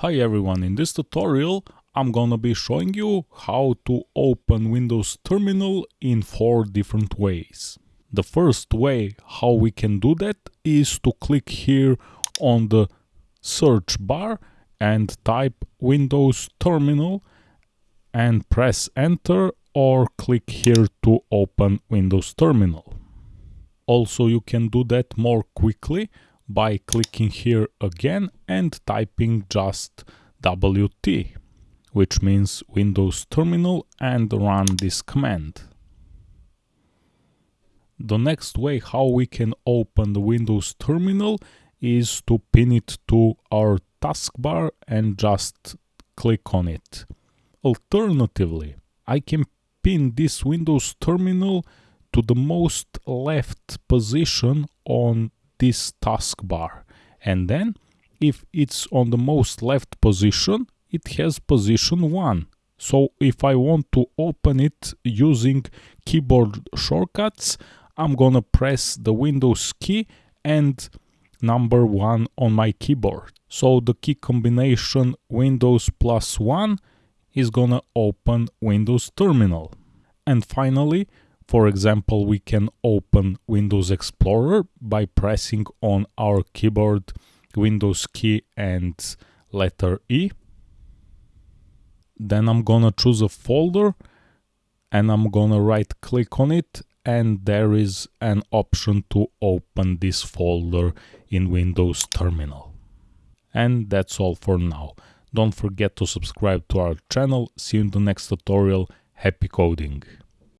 Hi everyone, in this tutorial I'm gonna be showing you how to open Windows Terminal in four different ways. The first way how we can do that is to click here on the search bar and type Windows Terminal and press enter or click here to open Windows Terminal. Also you can do that more quickly by clicking here again and typing just WT, which means Windows Terminal and run this command. The next way how we can open the Windows Terminal is to pin it to our taskbar and just click on it. Alternatively, I can pin this Windows Terminal to the most left position on this taskbar and then if it's on the most left position it has position 1 so if I want to open it using keyboard shortcuts I'm gonna press the Windows key and number 1 on my keyboard. So the key combination Windows plus 1 is gonna open Windows Terminal. And finally for example, we can open Windows Explorer by pressing on our keyboard Windows key and letter E. Then I'm gonna choose a folder and I'm gonna right click on it and there is an option to open this folder in Windows Terminal. And that's all for now. Don't forget to subscribe to our channel. See you in the next tutorial. Happy coding!